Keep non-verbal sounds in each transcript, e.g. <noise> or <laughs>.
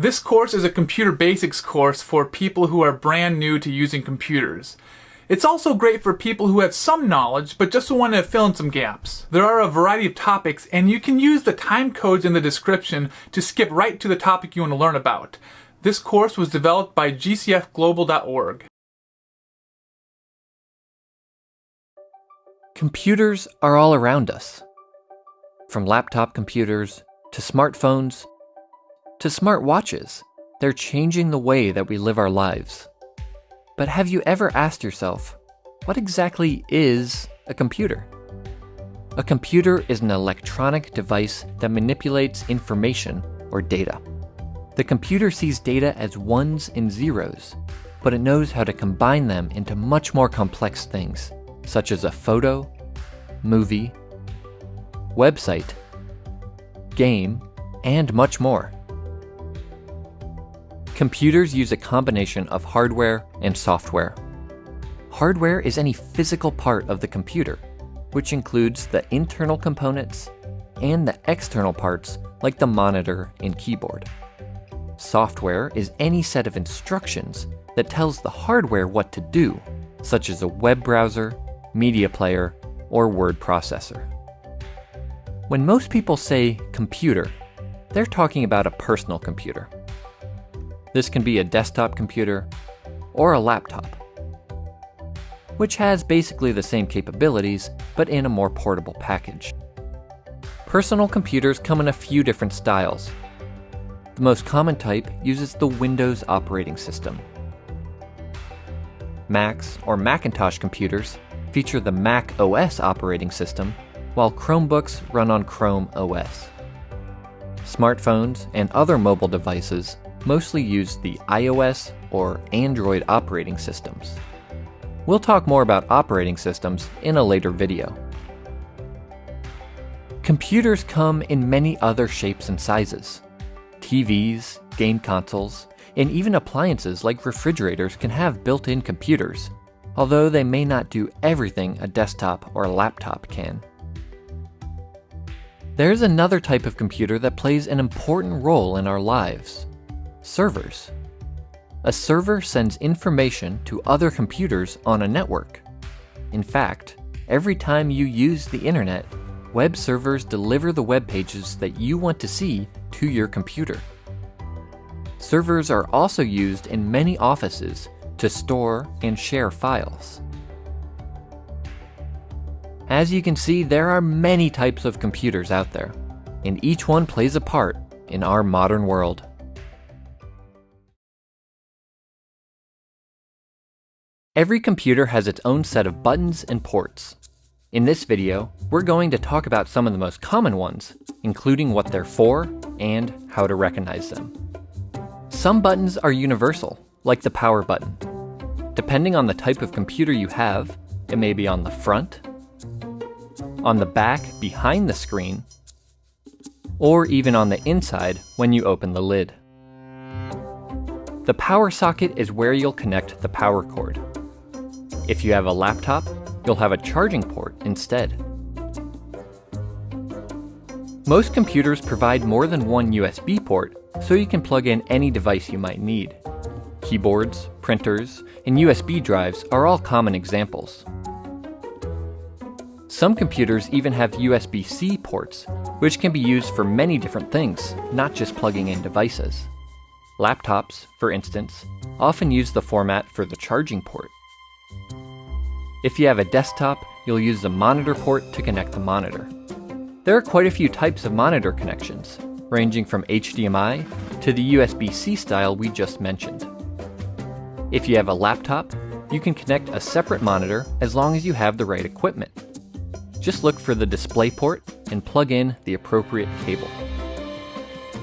This course is a computer basics course for people who are brand new to using computers. It's also great for people who have some knowledge but just want to fill in some gaps. There are a variety of topics and you can use the time codes in the description to skip right to the topic you want to learn about. This course was developed by gcfglobal.org. Computers are all around us. From laptop computers to smartphones to smartwatches, they're changing the way that we live our lives. But have you ever asked yourself, what exactly is a computer? A computer is an electronic device that manipulates information or data. The computer sees data as ones and zeros, but it knows how to combine them into much more complex things, such as a photo, movie, website, game, and much more. Computers use a combination of hardware and software. Hardware is any physical part of the computer, which includes the internal components and the external parts like the monitor and keyboard. Software is any set of instructions that tells the hardware what to do, such as a web browser, media player, or word processor. When most people say computer, they're talking about a personal computer. This can be a desktop computer or a laptop, which has basically the same capabilities, but in a more portable package. Personal computers come in a few different styles. The most common type uses the Windows operating system. Macs or Macintosh computers feature the Mac OS operating system, while Chromebooks run on Chrome OS. Smartphones and other mobile devices mostly use the iOS or Android operating systems. We'll talk more about operating systems in a later video. Computers come in many other shapes and sizes. TVs, game consoles, and even appliances like refrigerators can have built-in computers, although they may not do everything a desktop or a laptop can. There's another type of computer that plays an important role in our lives servers. A server sends information to other computers on a network. In fact, every time you use the internet, web servers deliver the web pages that you want to see to your computer. Servers are also used in many offices to store and share files. As you can see, there are many types of computers out there, and each one plays a part in our modern world. Every computer has its own set of buttons and ports. In this video, we're going to talk about some of the most common ones, including what they're for and how to recognize them. Some buttons are universal, like the power button. Depending on the type of computer you have, it may be on the front, on the back behind the screen, or even on the inside when you open the lid. The power socket is where you'll connect the power cord. If you have a laptop, you'll have a charging port instead. Most computers provide more than one USB port, so you can plug in any device you might need. Keyboards, printers, and USB drives are all common examples. Some computers even have USB-C ports, which can be used for many different things, not just plugging in devices. Laptops, for instance, often use the format for the charging port. If you have a desktop, you'll use the monitor port to connect the monitor. There are quite a few types of monitor connections, ranging from HDMI to the USB-C style we just mentioned. If you have a laptop, you can connect a separate monitor as long as you have the right equipment. Just look for the display port and plug in the appropriate cable.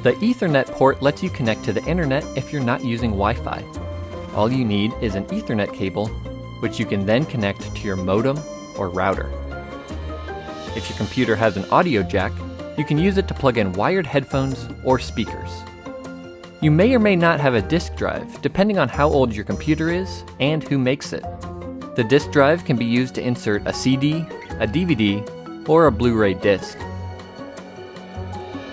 The Ethernet port lets you connect to the internet if you're not using Wi-Fi. All you need is an Ethernet cable which you can then connect to your modem or router. If your computer has an audio jack, you can use it to plug in wired headphones or speakers. You may or may not have a disk drive, depending on how old your computer is and who makes it. The disk drive can be used to insert a CD, a DVD, or a Blu-ray disc.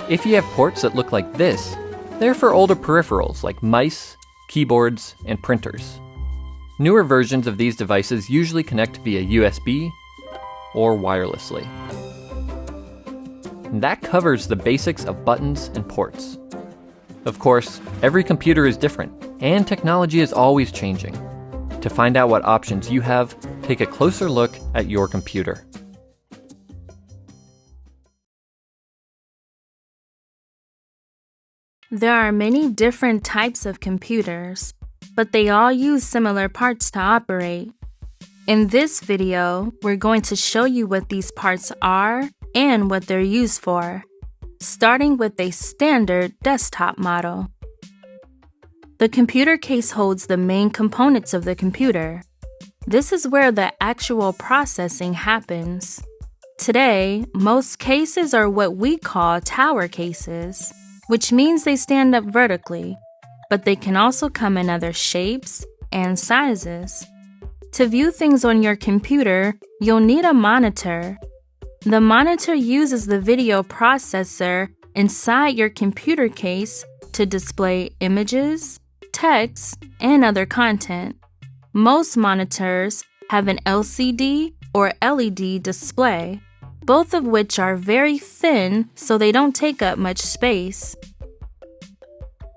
If you have ports that look like this, They're for older peripherals like mice, keyboards, and printers. Newer versions of these devices usually connect via USB or wirelessly. And that covers the basics of buttons and ports. Of course, every computer is different, and technology is always changing. To find out what options you have, take a closer look at your computer. There are many different types of computers, but they all use similar parts to operate. In this video, we're going to show you what these parts are and what they're used for, starting with a standard desktop model. The computer case holds the main components of the computer. This is where the actual processing happens. Today, most cases are what we call tower cases, which means they stand up vertically, but they can also come in other shapes and sizes. To view things on your computer, you'll need a monitor. The monitor uses the video processor inside your computer case to display images, text, and other content. Most monitors have an LCD or LED display, both of which are very thin so they don't take up much space.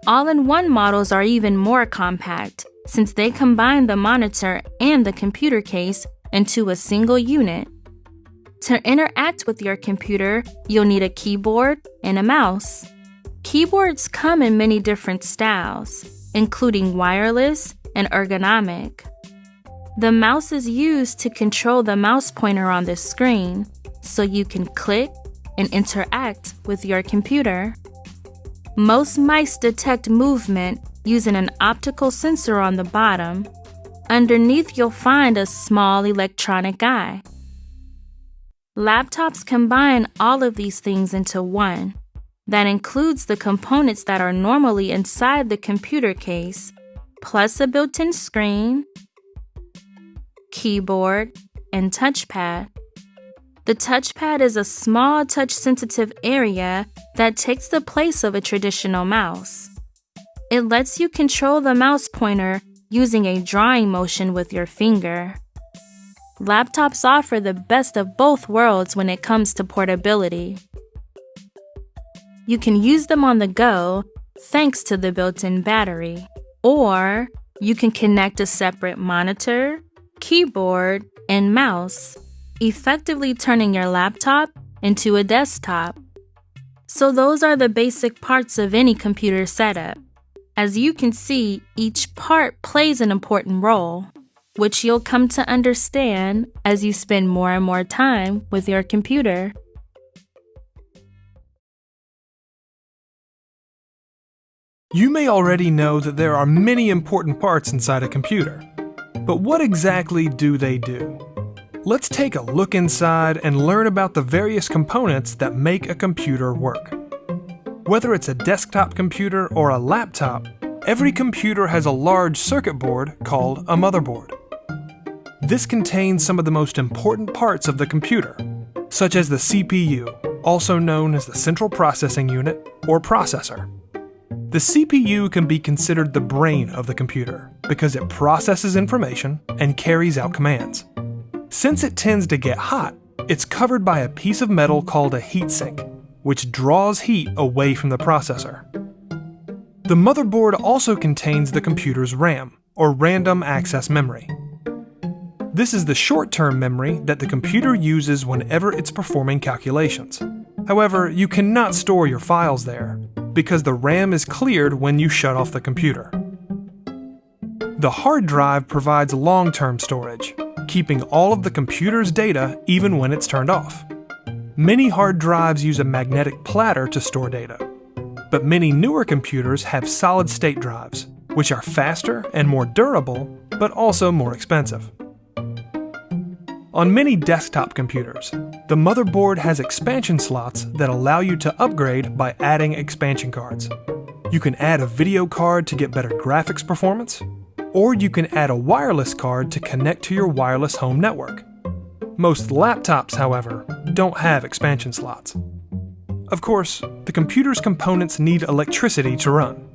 All in one models are even more compact since they combine the monitor and the computer case into a single unit. To interact with your computer, you'll need a keyboard and a mouse. Keyboards come in many different styles including wireless and ergonomic. The mouse is used to control the mouse pointer on the screen, so you can click and interact with your computer. Most mice detect movement using an optical sensor on the bottom. Underneath, you'll find a small electronic eye. Laptops combine all of these things into one. That includes the components that are normally inside the computer case, plus a built in screen, keyboard, and touchpad. The touchpad is a small touch sensitive area that takes the place of a traditional mouse. It lets you control the mouse pointer using a drawing motion with your finger. Laptops offer the best of both worlds when it comes to portability. You can use them on the go thanks to the built in battery. Or you can connect a separate monitor, keyboard, and mouse, effectively turning your laptop into a desktop. So, those are the basic parts of any computer setup. As you can see, each part plays an important role, which you'll come to understand as you spend more and more time with your computer. You may already know that there are many important parts inside a computer. But what exactly do they do? Let's take a look inside and learn about the various components that make a computer work. Whether it's a desktop computer or a laptop, every computer has a large circuit board called a motherboard. This contains some of the most important parts of the computer, such as the CPU, also known as the Central Processing Unit or processor. The CPU can be considered the brain of the computer because it processes information and carries out commands. Since it tends to get hot, it's covered by a piece of metal called a heatsink, which draws heat away from the processor. The motherboard also contains the computer's RAM, or random access memory. This is the short-term memory that the computer uses whenever it's performing calculations. However, you cannot store your files there, because the RAM is cleared when you shut off the computer. The hard drive provides long-term storage, keeping all of the computer's data even when it's turned off. Many hard drives use a magnetic platter to store data, but many newer computers have solid-state drives, which are faster and more durable, but also more expensive. On many desktop computers, the motherboard has expansion slots that allow you to upgrade by adding expansion cards. You can add a video card to get better graphics performance, or you can add a wireless card to connect to your wireless home network. Most laptops, however, don't have expansion slots. Of course, the computer's components need electricity to run.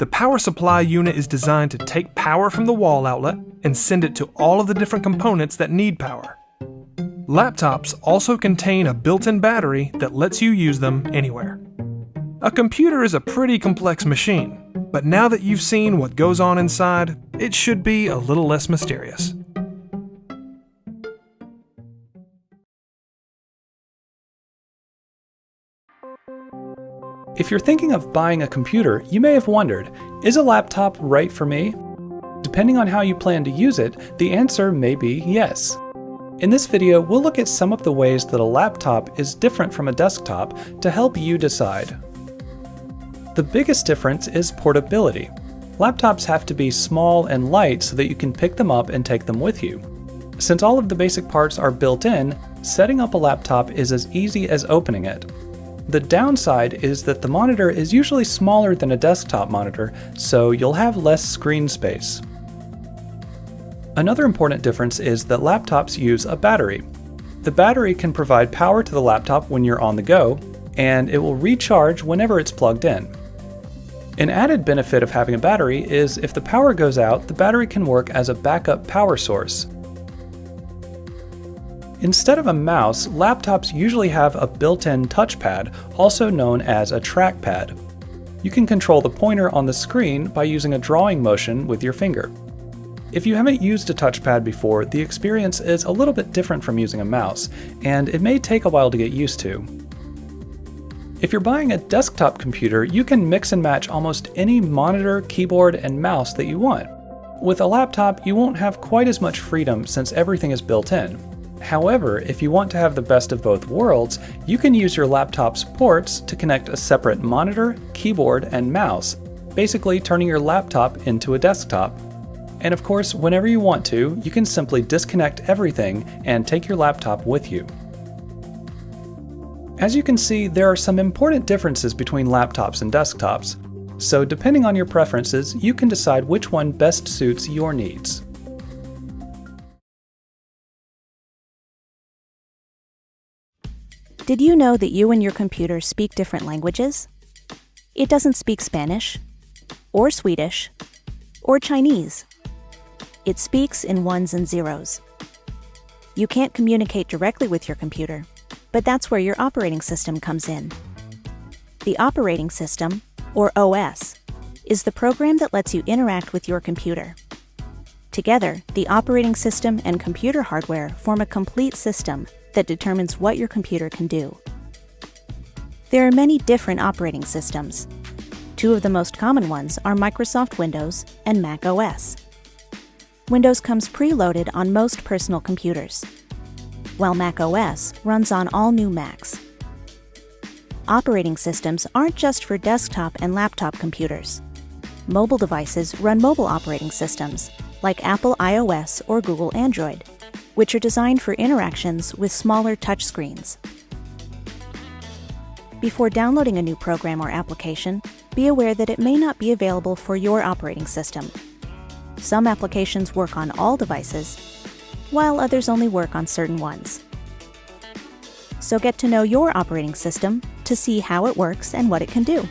The power supply unit is designed to take power from the wall outlet and send it to all of the different components that need power. Laptops also contain a built-in battery that lets you use them anywhere. A computer is a pretty complex machine, but now that you've seen what goes on inside, it should be a little less mysterious. If you're thinking of buying a computer, you may have wondered, is a laptop right for me? Depending on how you plan to use it, the answer may be yes. In this video, we'll look at some of the ways that a laptop is different from a desktop to help you decide. The biggest difference is portability. Laptops have to be small and light so that you can pick them up and take them with you. Since all of the basic parts are built in, setting up a laptop is as easy as opening it. The downside is that the monitor is usually smaller than a desktop monitor, so you'll have less screen space. Another important difference is that laptops use a battery. The battery can provide power to the laptop when you're on the go, and it will recharge whenever it's plugged in. An added benefit of having a battery is if the power goes out, the battery can work as a backup power source. Instead of a mouse, laptops usually have a built-in touchpad, also known as a trackpad. You can control the pointer on the screen by using a drawing motion with your finger. If you haven't used a touchpad before, the experience is a little bit different from using a mouse, and it may take a while to get used to. If you're buying a desktop computer, you can mix and match almost any monitor, keyboard, and mouse that you want. With a laptop, you won't have quite as much freedom since everything is built in. However, if you want to have the best of both worlds, you can use your laptop's ports to connect a separate monitor, keyboard, and mouse, basically turning your laptop into a desktop. And of course, whenever you want to, you can simply disconnect everything and take your laptop with you. As you can see, there are some important differences between laptops and desktops, so depending on your preferences, you can decide which one best suits your needs. Did you know that you and your computer speak different languages? It doesn't speak Spanish, or Swedish, or Chinese. It speaks in ones and zeros. You can't communicate directly with your computer, but that's where your operating system comes in. The operating system, or OS, is the program that lets you interact with your computer. Together, the operating system and computer hardware form a complete system that determines what your computer can do. There are many different operating systems. Two of the most common ones are Microsoft Windows and Mac OS. Windows comes preloaded on most personal computers, while Mac OS runs on all new Macs. Operating systems aren't just for desktop and laptop computers. Mobile devices run mobile operating systems, like Apple iOS or Google Android which are designed for interactions with smaller touchscreens. Before downloading a new program or application, be aware that it may not be available for your operating system. Some applications work on all devices, while others only work on certain ones. So get to know your operating system to see how it works and what it can do.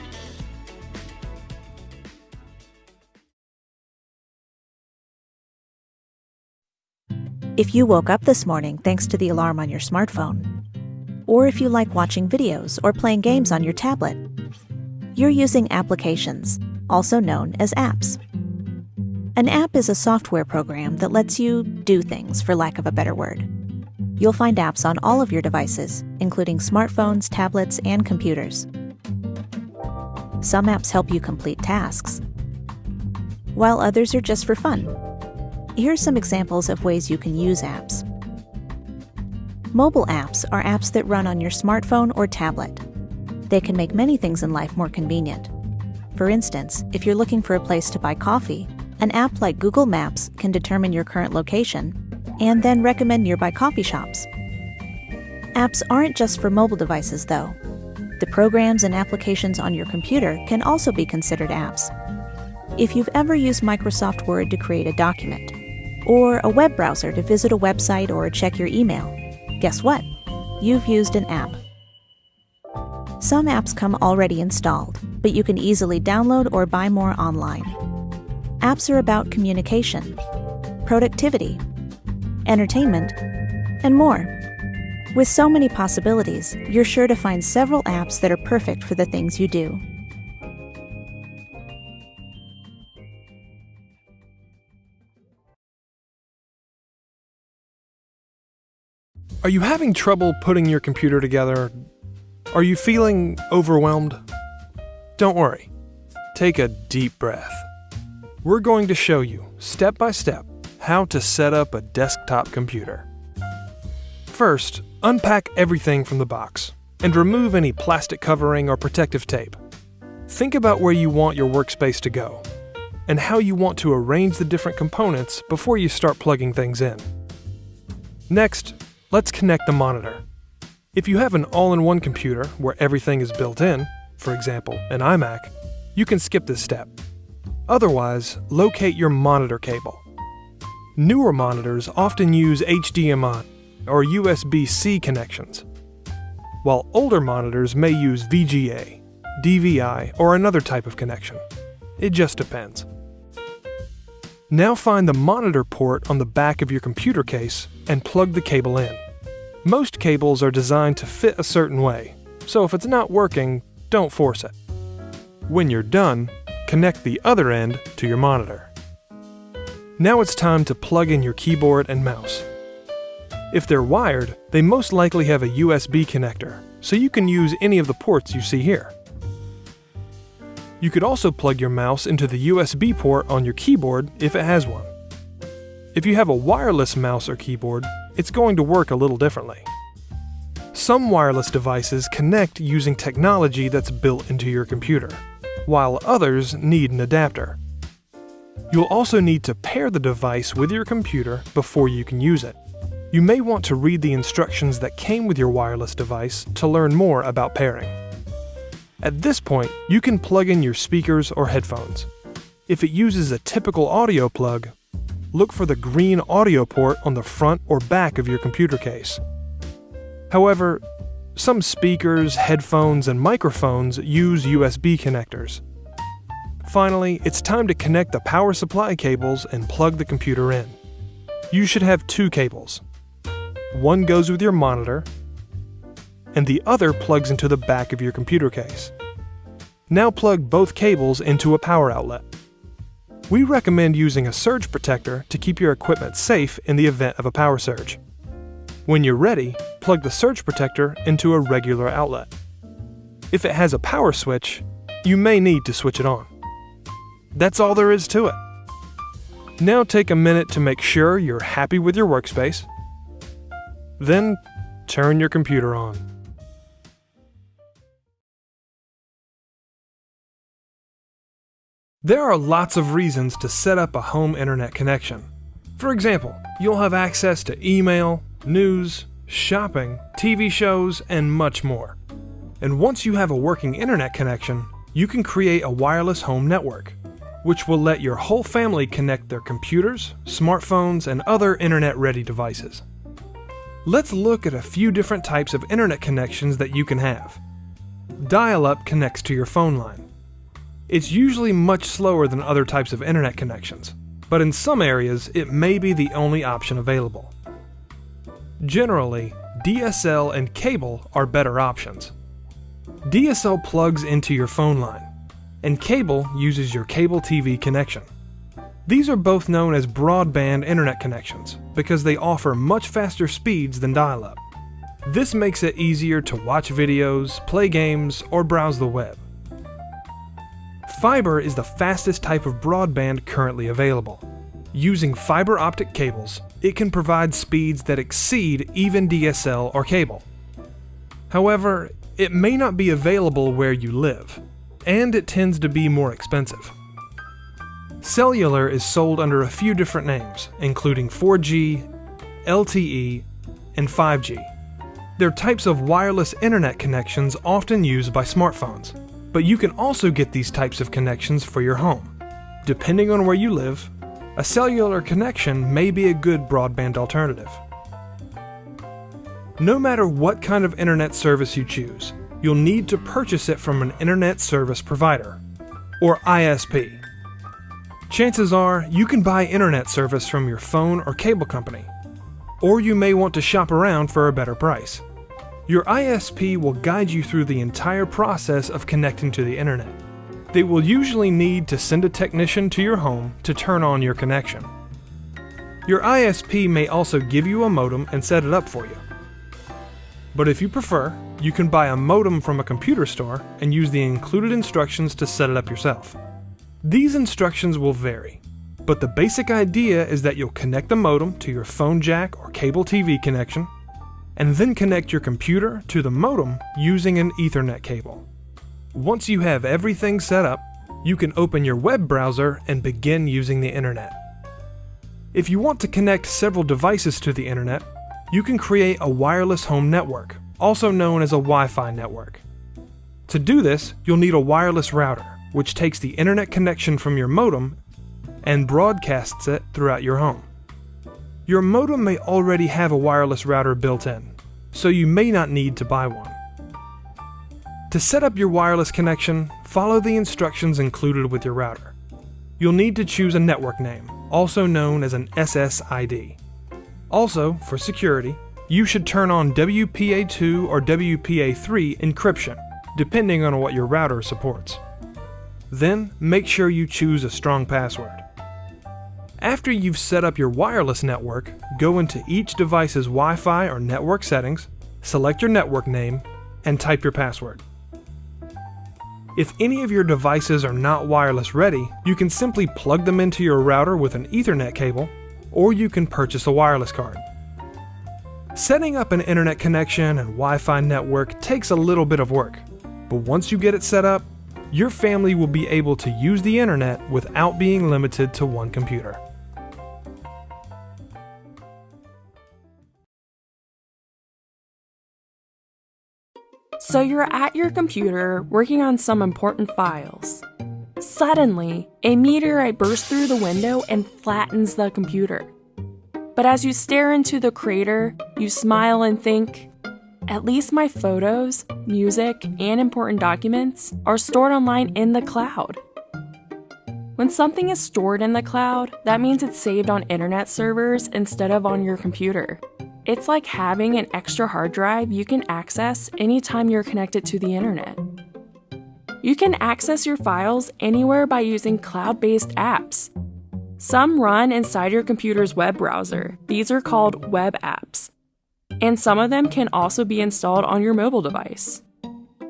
If you woke up this morning thanks to the alarm on your smartphone, or if you like watching videos or playing games on your tablet, you're using applications, also known as apps. An app is a software program that lets you do things, for lack of a better word. You'll find apps on all of your devices, including smartphones, tablets, and computers. Some apps help you complete tasks, while others are just for fun, Here's some examples of ways you can use apps. Mobile apps are apps that run on your smartphone or tablet. They can make many things in life more convenient. For instance, if you're looking for a place to buy coffee, an app like Google Maps can determine your current location and then recommend nearby coffee shops. Apps aren't just for mobile devices, though. The programs and applications on your computer can also be considered apps. If you've ever used Microsoft Word to create a document, or a web browser to visit a website or check your email. Guess what? You've used an app. Some apps come already installed, but you can easily download or buy more online. Apps are about communication, productivity, entertainment, and more. With so many possibilities, you're sure to find several apps that are perfect for the things you do. Are you having trouble putting your computer together? Are you feeling overwhelmed? Don't worry. Take a deep breath. We're going to show you, step by step, how to set up a desktop computer. First, unpack everything from the box and remove any plastic covering or protective tape. Think about where you want your workspace to go and how you want to arrange the different components before you start plugging things in. Next, let's connect the monitor. If you have an all-in-one computer where everything is built in, for example, an iMac, you can skip this step. Otherwise, locate your monitor cable. Newer monitors often use HDMI or USB-C connections, while older monitors may use VGA, DVI, or another type of connection. It just depends. Now find the monitor port on the back of your computer case and plug the cable in. Most cables are designed to fit a certain way, so if it's not working, don't force it. When you're done, connect the other end to your monitor. Now it's time to plug in your keyboard and mouse. If they're wired, they most likely have a USB connector, so you can use any of the ports you see here. You could also plug your mouse into the USB port on your keyboard if it has one. If you have a wireless mouse or keyboard, it's going to work a little differently. Some wireless devices connect using technology that's built into your computer, while others need an adapter. You'll also need to pair the device with your computer before you can use it. You may want to read the instructions that came with your wireless device to learn more about pairing. At this point, you can plug in your speakers or headphones. If it uses a typical audio plug, look for the green audio port on the front or back of your computer case. However, some speakers, headphones, and microphones use USB connectors. Finally, it's time to connect the power supply cables and plug the computer in. You should have two cables. One goes with your monitor, and the other plugs into the back of your computer case. Now plug both cables into a power outlet. We recommend using a surge protector to keep your equipment safe in the event of a power surge. When you're ready, plug the surge protector into a regular outlet. If it has a power switch, you may need to switch it on. That's all there is to it. Now take a minute to make sure you're happy with your workspace. Then turn your computer on. There are lots of reasons to set up a home internet connection. For example, you'll have access to email, news, shopping, TV shows, and much more. And once you have a working internet connection, you can create a wireless home network, which will let your whole family connect their computers, smartphones, and other internet ready devices. Let's look at a few different types of internet connections that you can have. Dial up connects to your phone line. It's usually much slower than other types of internet connections, but in some areas it may be the only option available. Generally, DSL and cable are better options. DSL plugs into your phone line, and cable uses your cable TV connection. These are both known as broadband internet connections because they offer much faster speeds than dial up. This makes it easier to watch videos, play games, or browse the web. Fiber is the fastest type of broadband currently available. Using fiber optic cables, it can provide speeds that exceed even DSL or cable. However, it may not be available where you live, and it tends to be more expensive. Cellular is sold under a few different names, including 4G, LTE, and 5G. They're types of wireless internet connections often used by smartphones, but you can also get these types of connections for your home. Depending on where you live, a cellular connection may be a good broadband alternative. No matter what kind of internet service you choose, you'll need to purchase it from an Internet Service Provider, or ISP. Chances are you can buy internet service from your phone or cable company, or you may want to shop around for a better price. Your ISP will guide you through the entire process of connecting to the internet. They will usually need to send a technician to your home to turn on your connection. Your ISP may also give you a modem and set it up for you. But if you prefer, you can buy a modem from a computer store and use the included instructions to set it up yourself. These instructions will vary, but the basic idea is that you'll connect the modem to your phone jack or cable TV connection, and then connect your computer to the modem using an Ethernet cable. Once you have everything set up, you can open your web browser and begin using the internet. If you want to connect several devices to the internet, you can create a wireless home network, also known as a Wi-Fi network. To do this, you'll need a wireless router, which takes the internet connection from your modem and broadcasts it throughout your home. Your modem may already have a wireless router built in, so you may not need to buy one. To set up your wireless connection, follow the instructions included with your router. You'll need to choose a network name, also known as an SSID. Also, for security, you should turn on WPA2 or WPA3 encryption, depending on what your router supports. Then, make sure you choose a strong password. After you've set up your wireless network, go into each device's Wi-Fi or network settings, select your network name, and type your password. If any of your devices are not wireless ready, you can simply plug them into your router with an Ethernet cable or you can purchase a wireless card. Setting up an internet connection and Wi-Fi network takes a little bit of work, but once you get it set up, your family will be able to use the internet without being limited to one computer. So you're at your computer working on some important files. Suddenly, a meteorite bursts through the window and flattens the computer. But as you stare into the crater, you smile and think, at least my photos, music, and important documents are stored online in the cloud. When something is stored in the cloud, that means it's saved on internet servers instead of on your computer. It's like having an extra hard drive you can access anytime you're connected to the internet. You can access your files anywhere by using cloud based apps. Some run inside your computer's web browser, these are called web apps. And some of them can also be installed on your mobile device.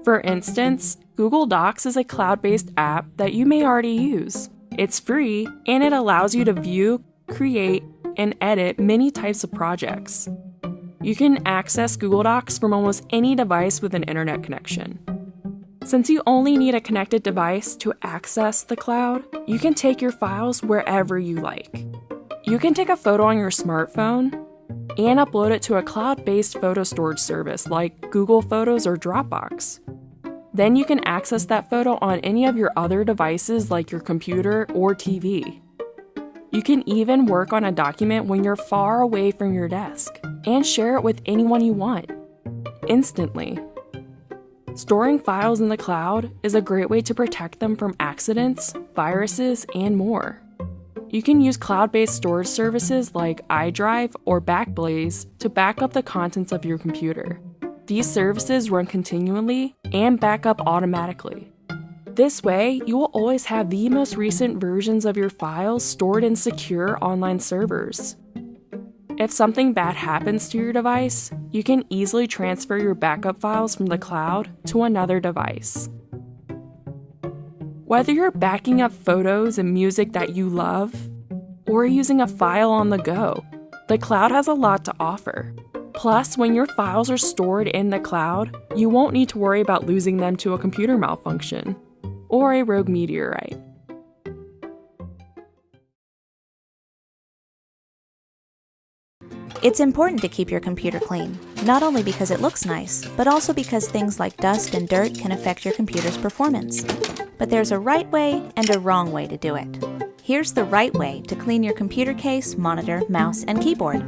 For instance, Google Docs is a cloud based app that you may already use. It's free and it allows you to view, create, and edit many types of projects. You can access Google Docs from almost any device with an internet connection. Since you only need a connected device to access the cloud, you can take your files wherever you like. You can take a photo on your smartphone and upload it to a cloud based photo storage service like Google Photos or Dropbox. Then you can access that photo on any of your other devices like your computer or TV. You can even work on a document when you're far away from your desk and share it with anyone you want instantly. Storing files in the cloud is a great way to protect them from accidents, viruses, and more. You can use cloud based storage services like iDrive or Backblaze to back up the contents of your computer. These services run continually and back up automatically. This way, you will always have the most recent versions of your files stored in secure online servers. If something bad happens to your device, you can easily transfer your backup files from the cloud to another device. Whether you're backing up photos and music that you love, or using a file on the go, the cloud has a lot to offer. Plus, when your files are stored in the cloud, you won't need to worry about losing them to a computer malfunction or a rogue meteorite. It's important to keep your computer clean, not only because it looks nice, but also because things like dust and dirt can affect your computer's performance. But there's a right way and a wrong way to do it. Here's the right way to clean your computer case, monitor, mouse, and keyboard.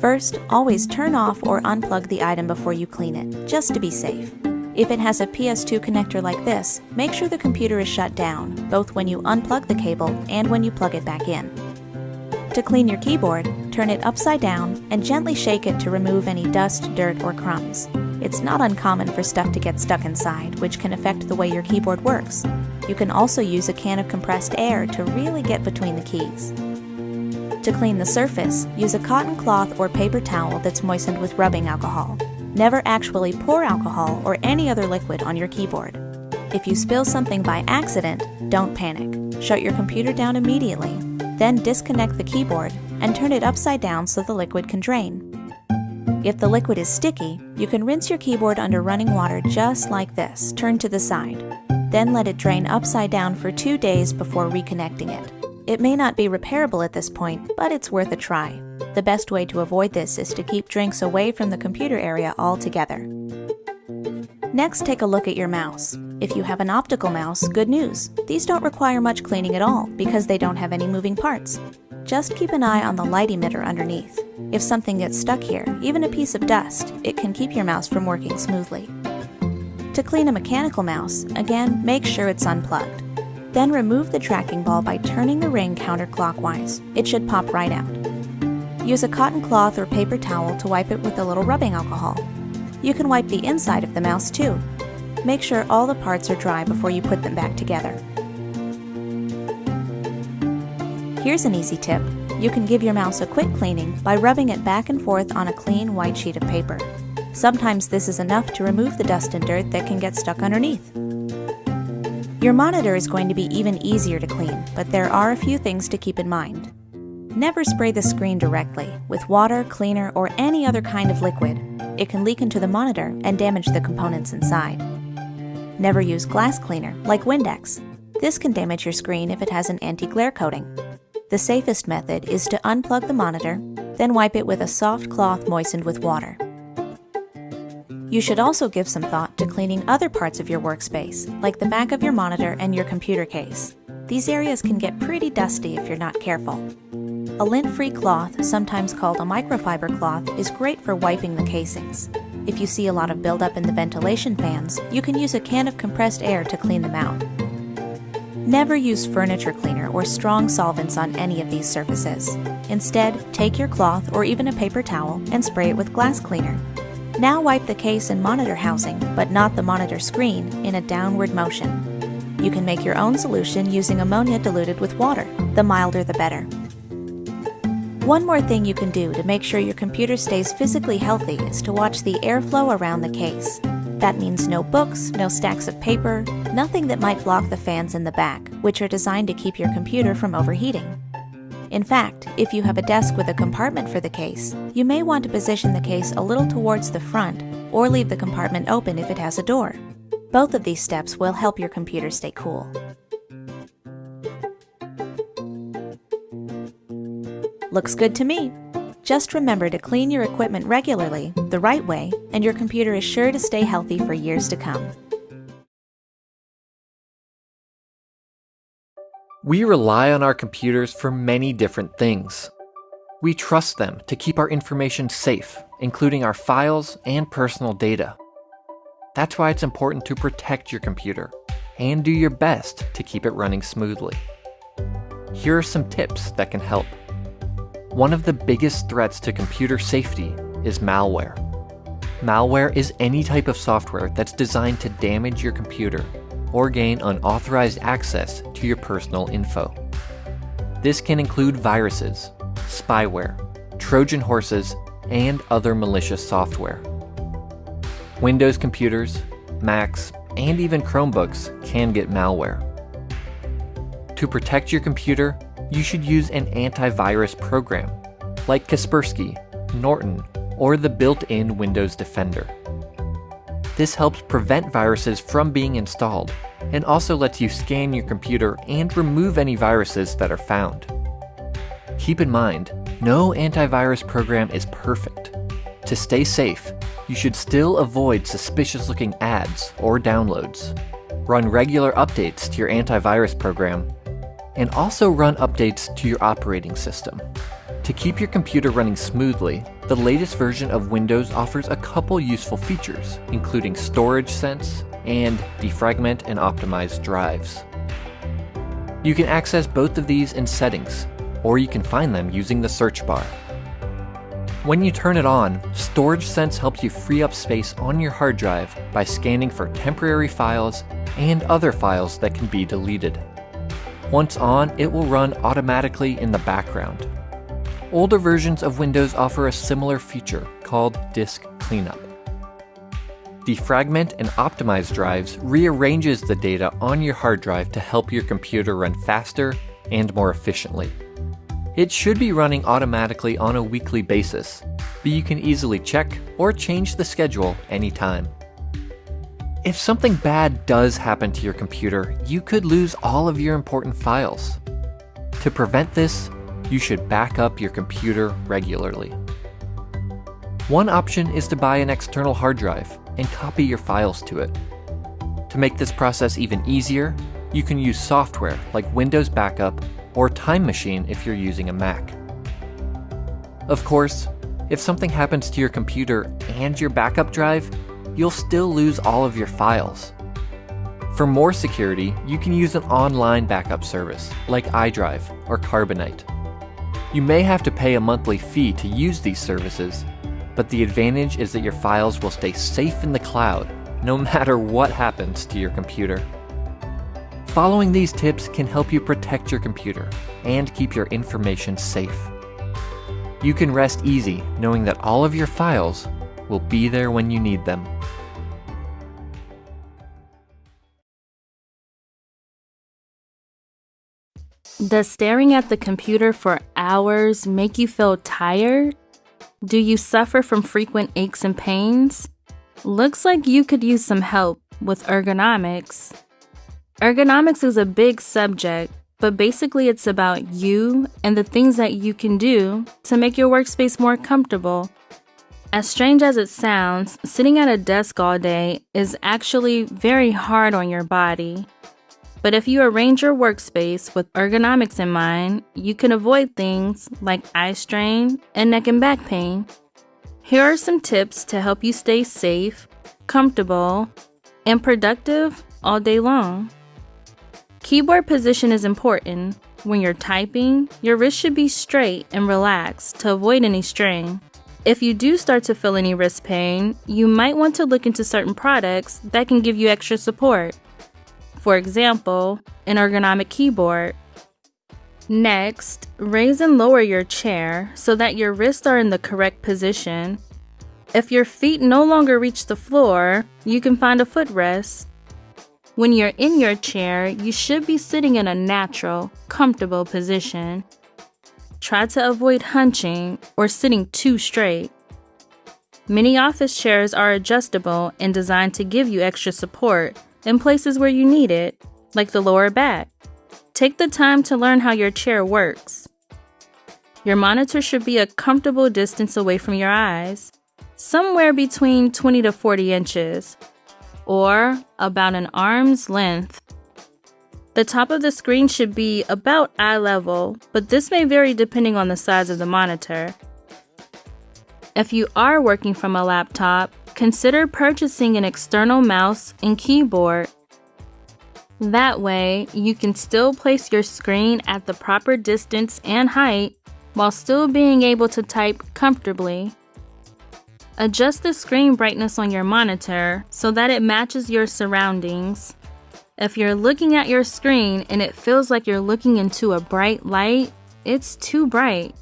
First, always turn off or unplug the item before you clean it, just to be safe. If it has a PS2 connector like this, make sure the computer is shut down, both when you unplug the cable and when you plug it back in. To clean your keyboard, turn it upside down and gently shake it to remove any dust, dirt, or crumbs. It's not uncommon for stuff to get stuck inside, which can affect the way your keyboard works. You can also use a can of compressed air to really get between the keys. To clean the surface, use a cotton cloth or paper towel that's moistened with rubbing alcohol. Never actually pour alcohol or any other liquid on your keyboard. If you spill something by accident, don't panic. Shut your computer down immediately, then disconnect the keyboard and turn it upside down so the liquid can drain. If the liquid is sticky, you can rinse your keyboard under running water just like this, turned to the side. Then let it drain upside down for two days before reconnecting it. It may not be repairable at this point, but it's worth a try. The best way to avoid this is to keep drinks away from the computer area altogether. Next, take a look at your mouse. If you have an optical mouse, good news. These don't require much cleaning at all because they don't have any moving parts. Just keep an eye on the light emitter underneath. If something gets stuck here, even a piece of dust, it can keep your mouse from working smoothly. To clean a mechanical mouse, again, make sure it's unplugged. Then remove the tracking ball by turning the ring counterclockwise. It should pop right out. Use a cotton cloth or paper towel to wipe it with a little rubbing alcohol. You can wipe the inside of the mouse too. Make sure all the parts are dry before you put them back together. Here's an easy tip. You can give your mouse a quick cleaning by rubbing it back and forth on a clean white sheet of paper. Sometimes this is enough to remove the dust and dirt that can get stuck underneath. Your monitor is going to be even easier to clean, but there are a few things to keep in mind. Never spray the screen directly with water, cleaner, or any other kind of liquid. It can leak into the monitor and damage the components inside. Never use glass cleaner, like Windex. This can damage your screen if it has an anti-glare coating. The safest method is to unplug the monitor, then wipe it with a soft cloth moistened with water. You should also give some thought to cleaning other parts of your workspace, like the back of your monitor and your computer case. These areas can get pretty dusty if you're not careful. A lint-free cloth, sometimes called a microfiber cloth, is great for wiping the casings. If you see a lot of buildup in the ventilation fans, you can use a can of compressed air to clean them out. Never use furniture cleaner or strong solvents on any of these surfaces. Instead, take your cloth or even a paper towel and spray it with glass cleaner. Now wipe the case and monitor housing, but not the monitor screen, in a downward motion. You can make your own solution using ammonia diluted with water. The milder the better. One more thing you can do to make sure your computer stays physically healthy is to watch the airflow around the case. That means no books, no stacks of paper, nothing that might block the fans in the back, which are designed to keep your computer from overheating. In fact, if you have a desk with a compartment for the case, you may want to position the case a little towards the front or leave the compartment open if it has a door. Both of these steps will help your computer stay cool. Looks good to me. Just remember to clean your equipment regularly, the right way, and your computer is sure to stay healthy for years to come. We rely on our computers for many different things. We trust them to keep our information safe, including our files and personal data. That's why it's important to protect your computer and do your best to keep it running smoothly. Here are some tips that can help. One of the biggest threats to computer safety is malware. Malware is any type of software that's designed to damage your computer or gain unauthorized access to your personal info. This can include viruses, spyware, Trojan horses, and other malicious software. Windows computers, Macs, and even Chromebooks can get malware. To protect your computer, you should use an antivirus program like Kaspersky, Norton, or the built-in Windows Defender. This helps prevent viruses from being installed and also lets you scan your computer and remove any viruses that are found. Keep in mind, no antivirus program is perfect. To stay safe, you should still avoid suspicious looking ads or downloads. Run regular updates to your antivirus program, and also run updates to your operating system. To keep your computer running smoothly, the latest version of Windows offers a couple useful features, including Storage Sense and Defragment and Optimize drives. You can access both of these in Settings, or you can find them using the search bar. When you turn it on, Storage Sense helps you free up space on your hard drive by scanning for temporary files and other files that can be deleted. Once on, it will run automatically in the background. Older versions of Windows offer a similar feature called Disk Cleanup. Defragment and Optimize drives rearranges the data on your hard drive to help your computer run faster and more efficiently. It should be running automatically on a weekly basis, but you can easily check or change the schedule anytime. If something bad does happen to your computer, you could lose all of your important files. To prevent this, you should back up your computer regularly. One option is to buy an external hard drive and copy your files to it. To make this process even easier, you can use software like Windows Backup or Time Machine if you're using a Mac. Of course, if something happens to your computer and your backup drive, you'll still lose all of your files. For more security, you can use an online backup service like iDrive or Carbonite. You may have to pay a monthly fee to use these services, but the advantage is that your files will stay safe in the cloud no <laughs> matter what happens to your computer. Following these tips can help you protect your computer and keep your information safe. You can rest easy knowing that all of your files will be there when you need them. Does staring at the computer for hours make you feel tired? Do you suffer from frequent aches and pains? Looks like you could use some help with ergonomics. Ergonomics is a big subject, but basically it's about you and the things that you can do to make your workspace more comfortable. As strange as it sounds, sitting at a desk all day is actually very hard on your body. But if you arrange your workspace with ergonomics in mind, you can avoid things like eye strain and neck and back pain. Here are some tips to help you stay safe, comfortable, and productive all day long. Keyboard position is important. When you're typing, your wrist should be straight and relaxed to avoid any strain. If you do start to feel any wrist pain, you might want to look into certain products that can give you extra support. For example, an ergonomic keyboard. Next, raise and lower your chair so that your wrists are in the correct position. If your feet no longer reach the floor, you can find a footrest. When you're in your chair, you should be sitting in a natural, comfortable position. Try to avoid hunching or sitting too straight. Many office chairs are adjustable and designed to give you extra support in places where you need it, like the lower back. Take the time to learn how your chair works. Your monitor should be a comfortable distance away from your eyes, somewhere between 20 to 40 inches, or about an arm's length. The top of the screen should be about eye level, but this may vary depending on the size of the monitor. If you are working from a laptop, consider purchasing an external mouse and keyboard. That way, you can still place your screen at the proper distance and height while still being able to type comfortably. Adjust the screen brightness on your monitor so that it matches your surroundings. If you're looking at your screen and it feels like you're looking into a bright light, it's too bright.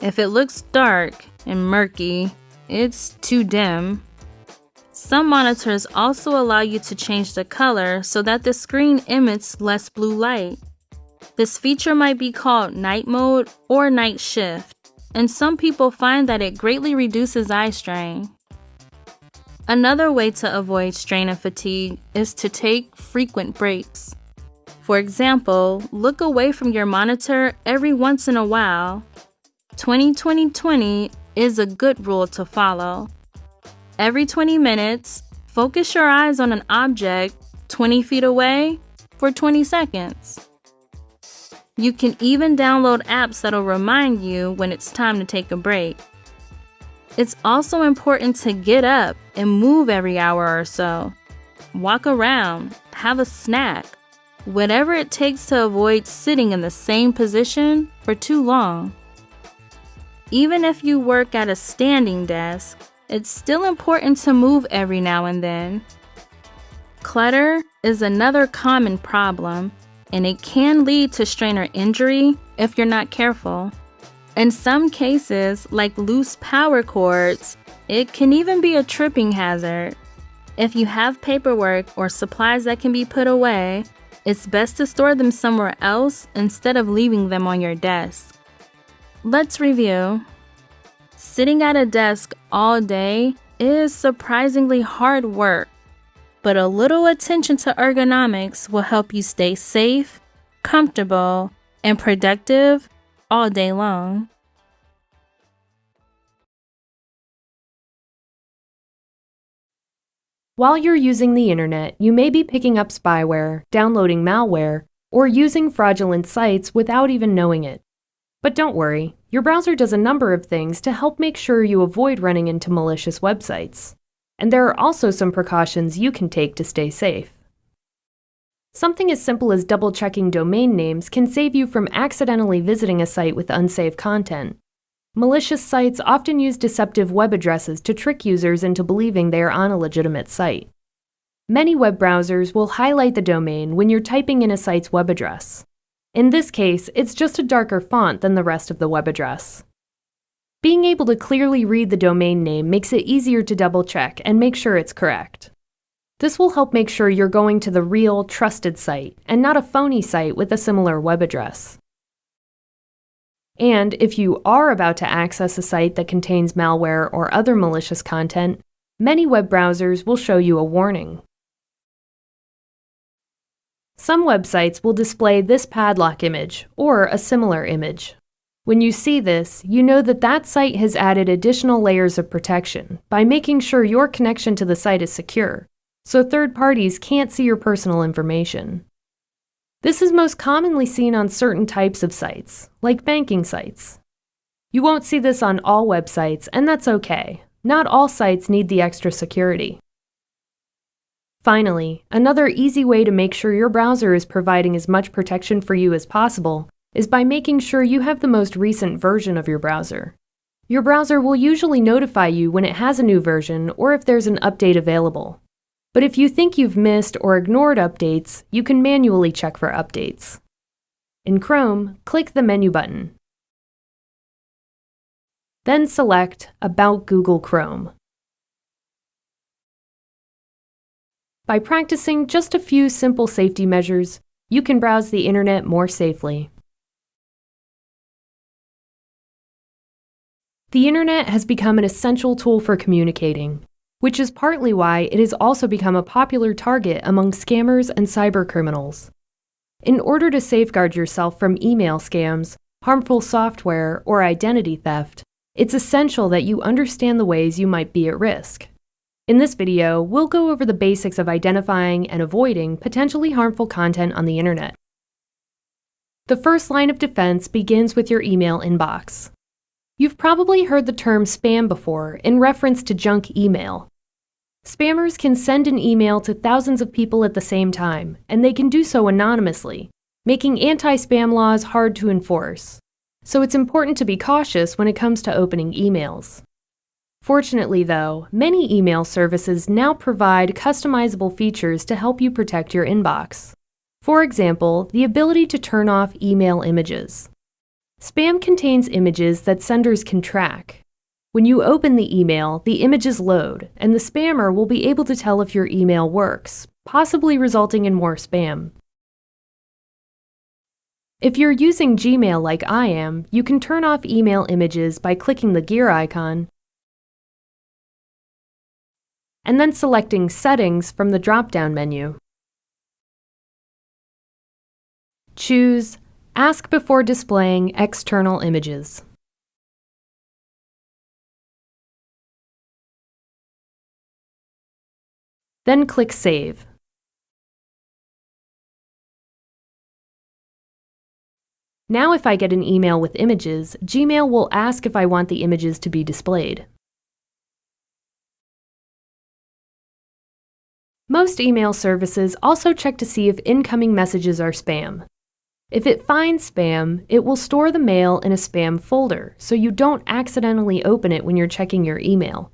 If it looks dark and murky, it's too dim. Some monitors also allow you to change the color so that the screen emits less blue light. This feature might be called night mode or night shift, and some people find that it greatly reduces eye strain. Another way to avoid strain and fatigue is to take frequent breaks. For example, look away from your monitor every once in a while. 20 20 20 is a good rule to follow. Every 20 minutes, focus your eyes on an object 20 feet away for 20 seconds. You can even download apps that'll remind you when it's time to take a break. It's also important to get up and move every hour or so. Walk around, have a snack, whatever it takes to avoid sitting in the same position for too long. Even if you work at a standing desk, it's still important to move every now and then. Clutter is another common problem, and it can lead to strain or injury if you're not careful. In some cases, like loose power cords, it can even be a tripping hazard. If you have paperwork or supplies that can be put away, it's best to store them somewhere else instead of leaving them on your desk. Let's review. Sitting at a desk all day is surprisingly hard work, but a little attention to ergonomics will help you stay safe, comfortable, and productive all day long. While you're using the internet, you may be picking up spyware, downloading malware, or using fraudulent sites without even knowing it. But don't worry, your browser does a number of things to help make sure you avoid running into malicious websites. And there are also some precautions you can take to stay safe. Something as simple as double checking domain names can save you from accidentally visiting a site with unsafe content. Malicious sites often use deceptive web addresses to trick users into believing they are on a legitimate site. Many web browsers will highlight the domain when you're typing in a site's web address. In this case, it's just a darker font than the rest of the web address. Being able to clearly read the domain name makes it easier to double check and make sure it's correct. This will help make sure you're going to the real, trusted site and not a phony site with a similar web address. And if you are about to access a site that contains malware or other malicious content, many web browsers will show you a warning. Some websites will display this padlock image or a similar image. When you see this, you know that that site has added additional layers of protection by making sure your connection to the site is secure, so third parties can't see your personal information. This is most commonly seen on certain types of sites, like banking sites. You won't see this on all websites, and that's okay. Not all sites need the extra security. Finally, another easy way to make sure your browser is providing as much protection for you as possible is by making sure you have the most recent version of your browser. Your browser will usually notify you when it has a new version or if there's an update available. But if you think you've missed or ignored updates, you can manually check for updates. In Chrome, click the Menu button. Then select About Google Chrome. By practicing just a few simple safety measures, you can browse the internet more safely. The internet has become an essential tool for communicating which is partly why it has also become a popular target among scammers and cybercriminals. In order to safeguard yourself from email scams, harmful software, or identity theft, it's essential that you understand the ways you might be at risk. In this video, we'll go over the basics of identifying and avoiding potentially harmful content on the internet. The first line of defense begins with your email inbox. You've probably heard the term spam before in reference to junk email. Spammers can send an email to thousands of people at the same time, and they can do so anonymously, making anti-spam laws hard to enforce. So it's important to be cautious when it comes to opening emails. Fortunately, though, many email services now provide customizable features to help you protect your inbox. For example, the ability to turn off email images. Spam contains images that senders can track. When you open the email, the images load, and the spammer will be able to tell if your email works, possibly resulting in more spam. If you're using Gmail like I am, you can turn off email images by clicking the gear icon and then selecting Settings from the drop-down menu. Choose Ask before displaying external images. Then click Save. Now if I get an email with images, Gmail will ask if I want the images to be displayed. Most email services also check to see if incoming messages are spam. If it finds spam, it will store the mail in a spam folder, so you don't accidentally open it when you're checking your email.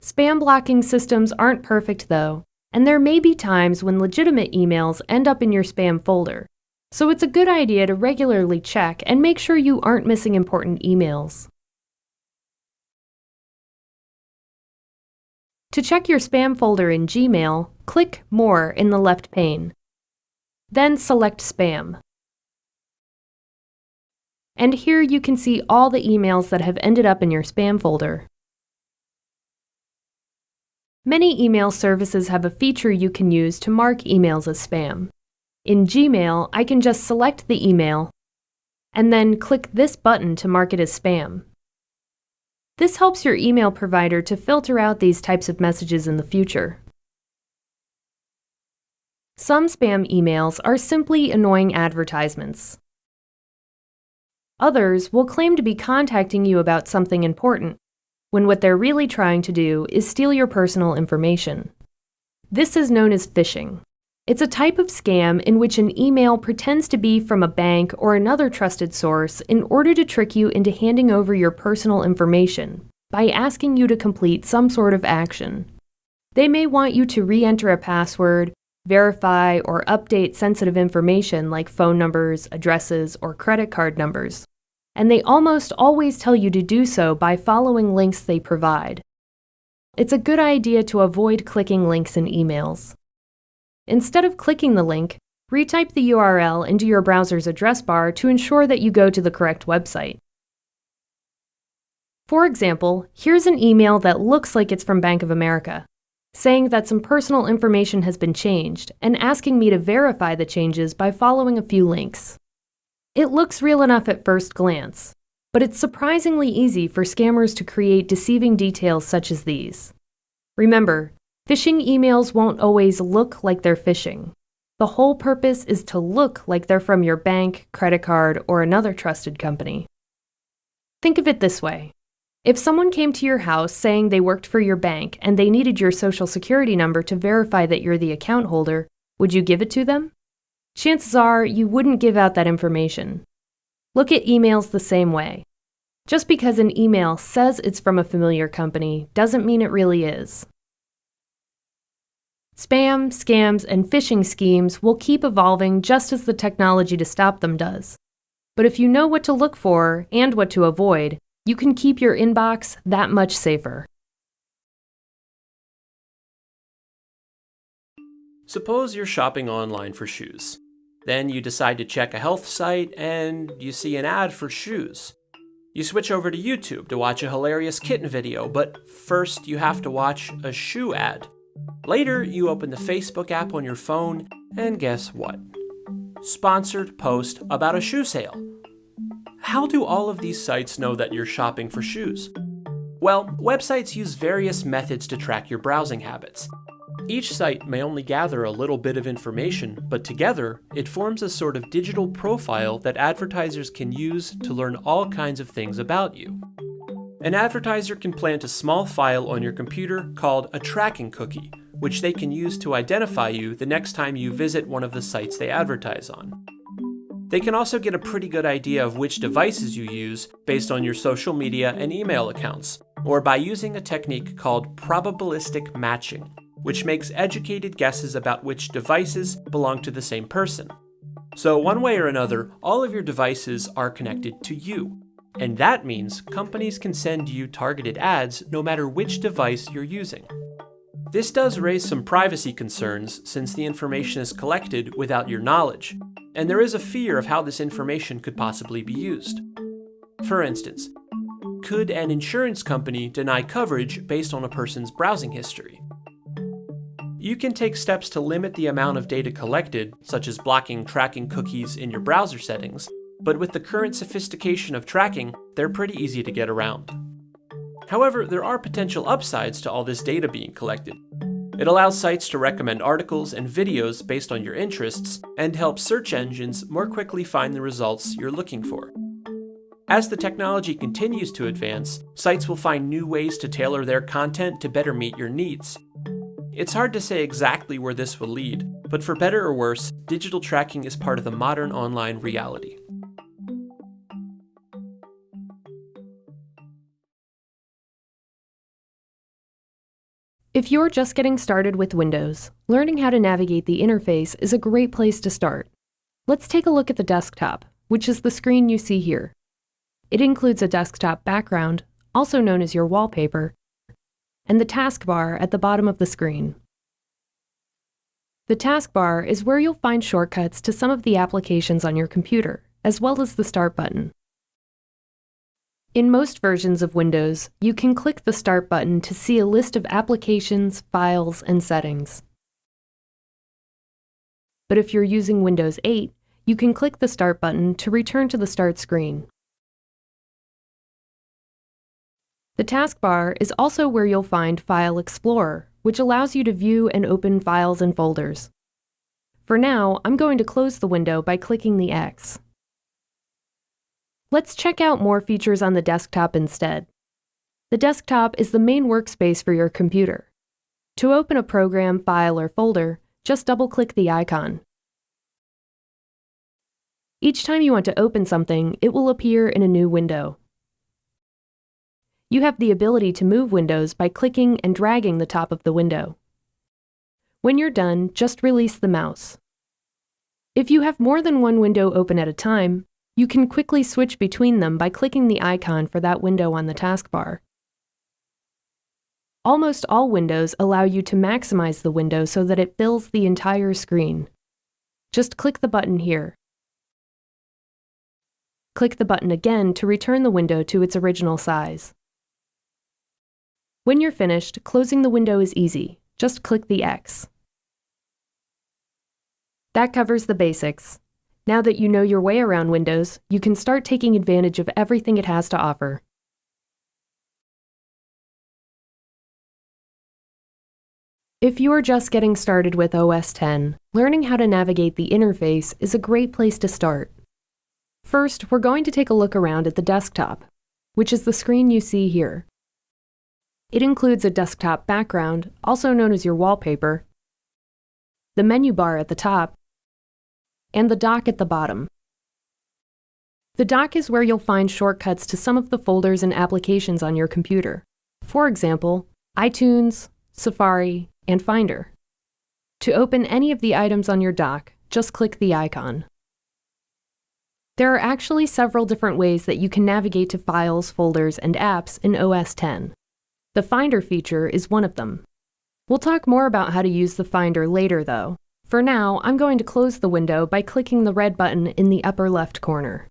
Spam blocking systems aren't perfect though, and there may be times when legitimate emails end up in your spam folder, so it's a good idea to regularly check and make sure you aren't missing important emails. To check your spam folder in Gmail, click More in the left pane. Then select Spam. And here you can see all the emails that have ended up in your spam folder. Many email services have a feature you can use to mark emails as spam. In Gmail, I can just select the email and then click this button to mark it as spam. This helps your email provider to filter out these types of messages in the future. Some spam emails are simply annoying advertisements. Others will claim to be contacting you about something important, when what they're really trying to do is steal your personal information. This is known as phishing. It's a type of scam in which an email pretends to be from a bank or another trusted source in order to trick you into handing over your personal information by asking you to complete some sort of action. They may want you to re enter a password, verify or update sensitive information like phone numbers, addresses, or credit card numbers. And they almost always tell you to do so by following links they provide. It's a good idea to avoid clicking links in emails. Instead of clicking the link, retype the URL into your browser's address bar to ensure that you go to the correct website. For example, here's an email that looks like it's from Bank of America, saying that some personal information has been changed and asking me to verify the changes by following a few links. It looks real enough at first glance, but it's surprisingly easy for scammers to create deceiving details such as these. Remember, Phishing emails won't always look like they're phishing. The whole purpose is to look like they're from your bank, credit card, or another trusted company. Think of it this way. If someone came to your house saying they worked for your bank and they needed your social security number to verify that you're the account holder, would you give it to them? Chances are you wouldn't give out that information. Look at emails the same way. Just because an email says it's from a familiar company doesn't mean it really is. Spam, scams, and phishing schemes will keep evolving just as the technology to stop them does. But if you know what to look for and what to avoid, you can keep your inbox that much safer. Suppose you're shopping online for shoes. Then you decide to check a health site and you see an ad for shoes. You switch over to YouTube to watch a hilarious kitten video, but first you have to watch a shoe ad. Later, you open the Facebook app on your phone, and guess what? Sponsored post about a shoe sale. How do all of these sites know that you're shopping for shoes? Well, websites use various methods to track your browsing habits. Each site may only gather a little bit of information, but together, it forms a sort of digital profile that advertisers can use to learn all kinds of things about you. An advertiser can plant a small file on your computer called a tracking cookie, which they can use to identify you the next time you visit one of the sites they advertise on. They can also get a pretty good idea of which devices you use based on your social media and email accounts, or by using a technique called probabilistic matching, which makes educated guesses about which devices belong to the same person. So one way or another, all of your devices are connected to you, and that means companies can send you targeted ads no matter which device you're using. This does raise some privacy concerns since the information is collected without your knowledge, and there is a fear of how this information could possibly be used. For instance, could an insurance company deny coverage based on a person's browsing history? You can take steps to limit the amount of data collected, such as blocking tracking cookies in your browser settings, but with the current sophistication of tracking, they're pretty easy to get around. However, there are potential upsides to all this data being collected. It allows sites to recommend articles and videos based on your interests and helps search engines more quickly find the results you're looking for. As the technology continues to advance, sites will find new ways to tailor their content to better meet your needs. It's hard to say exactly where this will lead, but for better or worse, digital tracking is part of the modern online reality. If you're just getting started with Windows, learning how to navigate the interface is a great place to start. Let's take a look at the desktop, which is the screen you see here. It includes a desktop background, also known as your wallpaper, and the taskbar at the bottom of the screen. The taskbar is where you'll find shortcuts to some of the applications on your computer, as well as the Start button. In most versions of Windows, you can click the Start button to see a list of applications, files, and settings. But if you're using Windows 8, you can click the Start button to return to the Start screen. The taskbar is also where you'll find File Explorer, which allows you to view and open files and folders. For now, I'm going to close the window by clicking the X. Let's check out more features on the desktop instead. The desktop is the main workspace for your computer. To open a program, file, or folder, just double-click the icon. Each time you want to open something, it will appear in a new window. You have the ability to move windows by clicking and dragging the top of the window. When you're done, just release the mouse. If you have more than one window open at a time, you can quickly switch between them by clicking the icon for that window on the taskbar. Almost all windows allow you to maximize the window so that it fills the entire screen. Just click the button here. Click the button again to return the window to its original size. When you're finished, closing the window is easy. Just click the X. That covers the basics. Now that you know your way around Windows, you can start taking advantage of everything it has to offer. If you're just getting started with OS X, learning how to navigate the interface is a great place to start. First, we're going to take a look around at the desktop, which is the screen you see here. It includes a desktop background, also known as your wallpaper, the menu bar at the top, and the dock at the bottom. The dock is where you'll find shortcuts to some of the folders and applications on your computer. For example, iTunes, Safari, and Finder. To open any of the items on your dock, just click the icon. There are actually several different ways that you can navigate to files, folders, and apps in OS X. The Finder feature is one of them. We'll talk more about how to use the Finder later, though. For now, I'm going to close the window by clicking the red button in the upper left corner.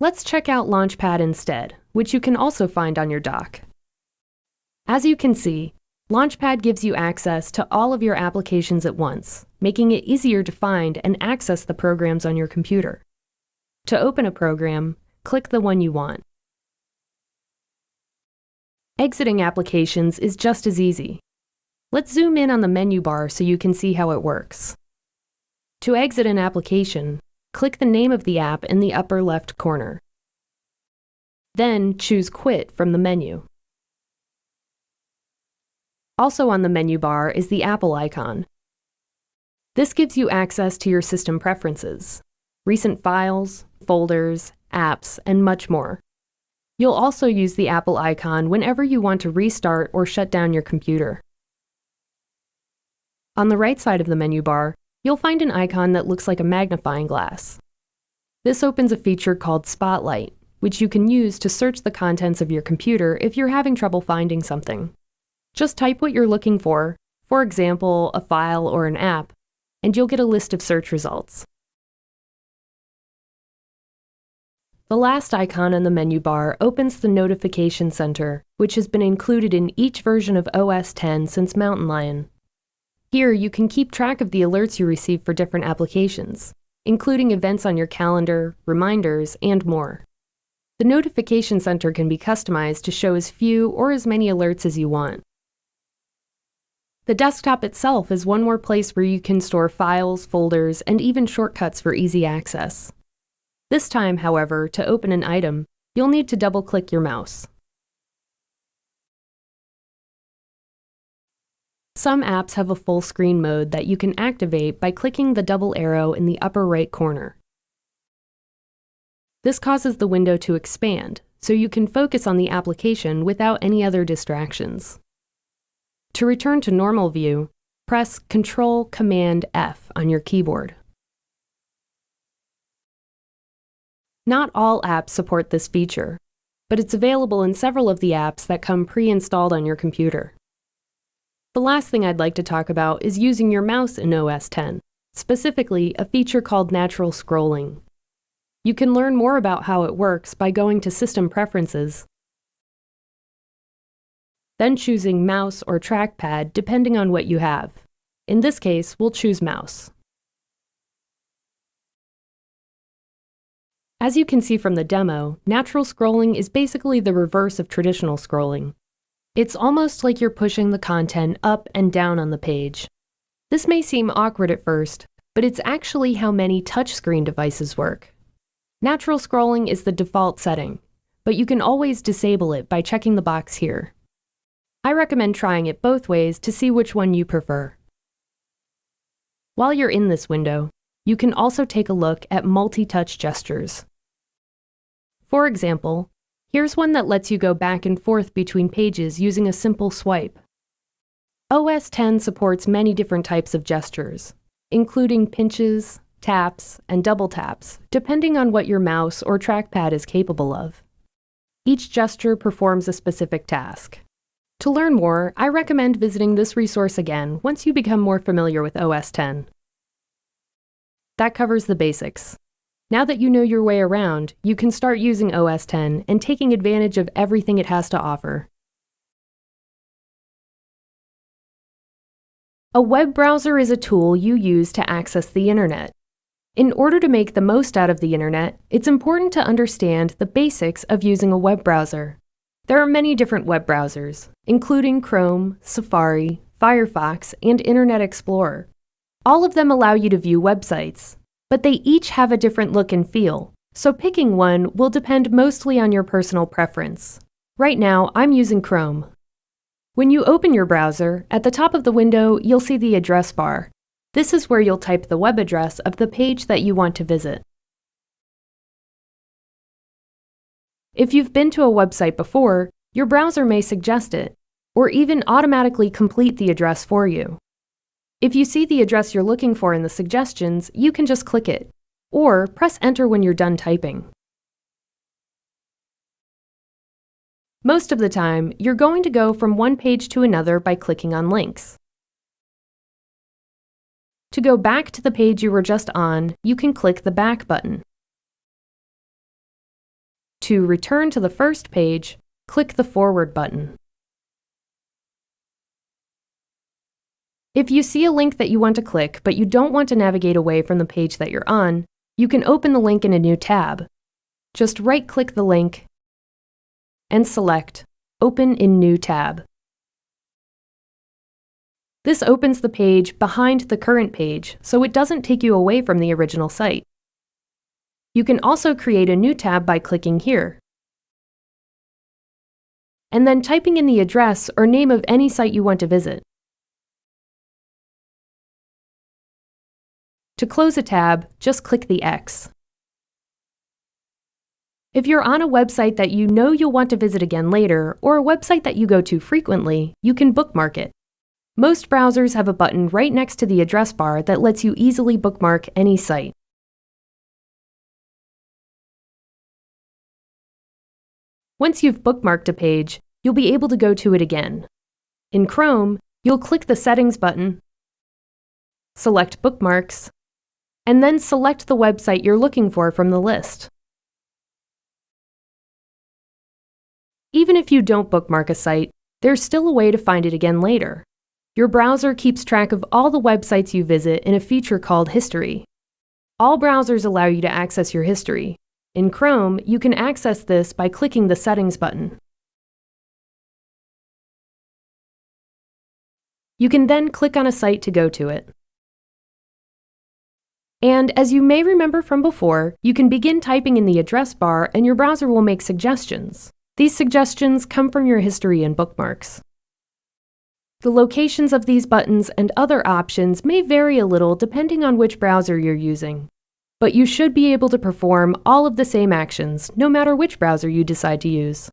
Let's check out Launchpad instead, which you can also find on your dock. As you can see, Launchpad gives you access to all of your applications at once, making it easier to find and access the programs on your computer. To open a program, click the one you want. Exiting applications is just as easy. Let's zoom in on the menu bar so you can see how it works. To exit an application, click the name of the app in the upper left corner. Then choose Quit from the menu. Also on the menu bar is the Apple icon. This gives you access to your system preferences, recent files, folders, apps, and much more. You'll also use the Apple icon whenever you want to restart or shut down your computer. On the right side of the menu bar, you'll find an icon that looks like a magnifying glass. This opens a feature called Spotlight, which you can use to search the contents of your computer if you're having trouble finding something. Just type what you're looking for, for example, a file or an app, and you'll get a list of search results. The last icon on the menu bar opens the Notification Center, which has been included in each version of OS X since Mountain Lion. Here, you can keep track of the alerts you receive for different applications, including events on your calendar, reminders, and more. The Notification Center can be customized to show as few or as many alerts as you want. The desktop itself is one more place where you can store files, folders, and even shortcuts for easy access. This time, however, to open an item, you'll need to double-click your mouse. Some apps have a full screen mode that you can activate by clicking the double arrow in the upper right corner. This causes the window to expand, so you can focus on the application without any other distractions. To return to normal view, press Ctrl Command F on your keyboard. Not all apps support this feature, but it's available in several of the apps that come pre-installed on your computer. The last thing I'd like to talk about is using your mouse in OS X, specifically a feature called natural scrolling. You can learn more about how it works by going to System Preferences, then choosing Mouse or Trackpad depending on what you have. In this case, we'll choose Mouse. As you can see from the demo, natural scrolling is basically the reverse of traditional scrolling. It's almost like you're pushing the content up and down on the page. This may seem awkward at first, but it's actually how many touchscreen devices work. Natural scrolling is the default setting, but you can always disable it by checking the box here. I recommend trying it both ways to see which one you prefer. While you're in this window, you can also take a look at multi-touch gestures. For example, Here's one that lets you go back and forth between pages using a simple swipe. OS X supports many different types of gestures, including pinches, taps, and double taps, depending on what your mouse or trackpad is capable of. Each gesture performs a specific task. To learn more, I recommend visiting this resource again once you become more familiar with OS X. That covers the basics. Now that you know your way around, you can start using OS X and taking advantage of everything it has to offer. A web browser is a tool you use to access the internet. In order to make the most out of the internet, it's important to understand the basics of using a web browser. There are many different web browsers, including Chrome, Safari, Firefox, and Internet Explorer. All of them allow you to view websites, but they each have a different look and feel, so picking one will depend mostly on your personal preference. Right now, I'm using Chrome. When you open your browser, at the top of the window, you'll see the address bar. This is where you'll type the web address of the page that you want to visit. If you've been to a website before, your browser may suggest it, or even automatically complete the address for you. If you see the address you're looking for in the suggestions, you can just click it, or press enter when you're done typing. Most of the time, you're going to go from one page to another by clicking on links. To go back to the page you were just on, you can click the Back button. To return to the first page, click the Forward button. If you see a link that you want to click, but you don't want to navigate away from the page that you're on, you can open the link in a new tab. Just right-click the link and select Open in New tab. This opens the page behind the current page, so it doesn't take you away from the original site. You can also create a new tab by clicking here, and then typing in the address or name of any site you want to visit. To close a tab, just click the X. If you're on a website that you know you'll want to visit again later, or a website that you go to frequently, you can bookmark it. Most browsers have a button right next to the address bar that lets you easily bookmark any site. Once you've bookmarked a page, you'll be able to go to it again. In Chrome, you'll click the Settings button, select Bookmarks, and then select the website you're looking for from the list. Even if you don't bookmark a site, there's still a way to find it again later. Your browser keeps track of all the websites you visit in a feature called History. All browsers allow you to access your history. In Chrome, you can access this by clicking the Settings button. You can then click on a site to go to it. And as you may remember from before, you can begin typing in the address bar and your browser will make suggestions. These suggestions come from your history and bookmarks. The locations of these buttons and other options may vary a little depending on which browser you're using. But you should be able to perform all of the same actions, no matter which browser you decide to use.